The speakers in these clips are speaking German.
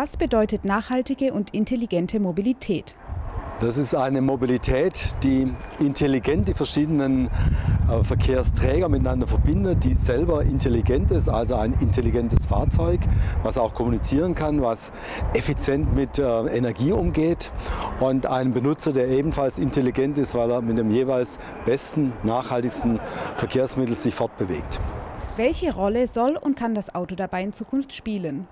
Was bedeutet nachhaltige und intelligente Mobilität? Das ist eine Mobilität, die intelligent die verschiedenen äh, Verkehrsträger miteinander verbindet, die selber intelligent ist, also ein intelligentes Fahrzeug, was auch kommunizieren kann, was effizient mit äh, Energie umgeht und ein Benutzer, der ebenfalls intelligent ist, weil er mit dem jeweils besten, nachhaltigsten Verkehrsmittel sich fortbewegt. Welche Rolle soll und kann das Auto dabei in Zukunft spielen?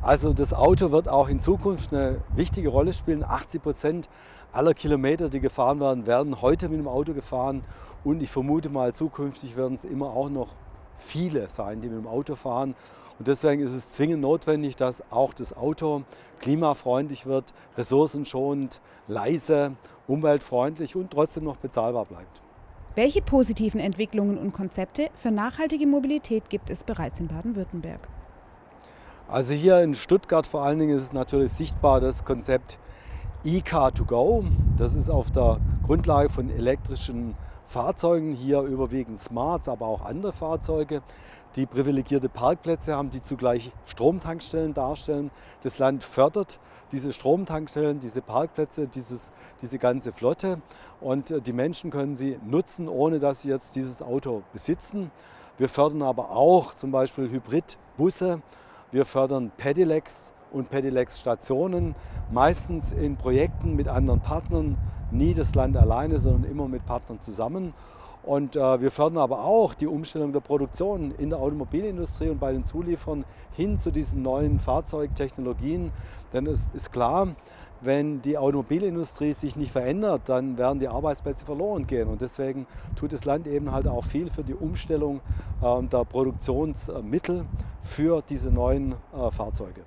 Also das Auto wird auch in Zukunft eine wichtige Rolle spielen. 80 Prozent aller Kilometer, die gefahren werden, werden heute mit dem Auto gefahren. Und ich vermute mal, zukünftig werden es immer auch noch viele sein, die mit dem Auto fahren. Und deswegen ist es zwingend notwendig, dass auch das Auto klimafreundlich wird, ressourcenschonend, leise, umweltfreundlich und trotzdem noch bezahlbar bleibt. Welche positiven Entwicklungen und Konzepte für nachhaltige Mobilität gibt es bereits in Baden-Württemberg? Also hier in Stuttgart vor allen Dingen ist es natürlich sichtbar das Konzept E-Car2Go. Das ist auf der Grundlage von elektrischen Fahrzeugen, hier überwiegend Smarts, aber auch andere Fahrzeuge, die privilegierte Parkplätze haben, die zugleich Stromtankstellen darstellen. Das Land fördert diese Stromtankstellen, diese Parkplätze, dieses, diese ganze Flotte und äh, die Menschen können sie nutzen, ohne dass sie jetzt dieses Auto besitzen. Wir fördern aber auch zum Beispiel Hybridbusse wir fördern Pedelecs und Pedelec-Stationen, meistens in Projekten mit anderen Partnern, nie das Land alleine, sondern immer mit Partnern zusammen. Und äh, wir fördern aber auch die Umstellung der Produktion in der Automobilindustrie und bei den Zulieferern hin zu diesen neuen Fahrzeugtechnologien. Denn es ist klar, wenn die Automobilindustrie sich nicht verändert, dann werden die Arbeitsplätze verloren gehen. Und deswegen tut das Land eben halt auch viel für die Umstellung äh, der Produktionsmittel für diese neuen äh, Fahrzeuge.